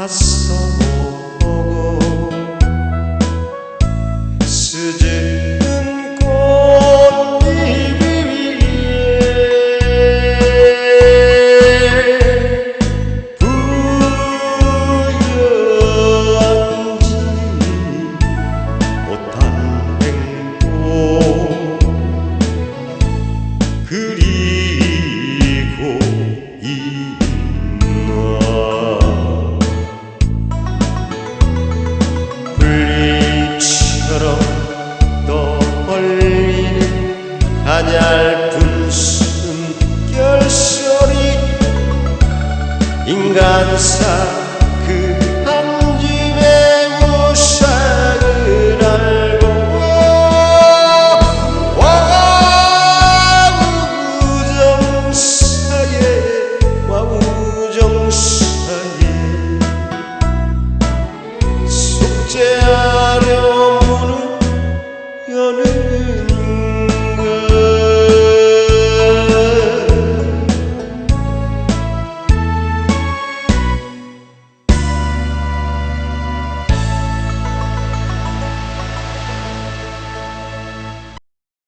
as 인간사.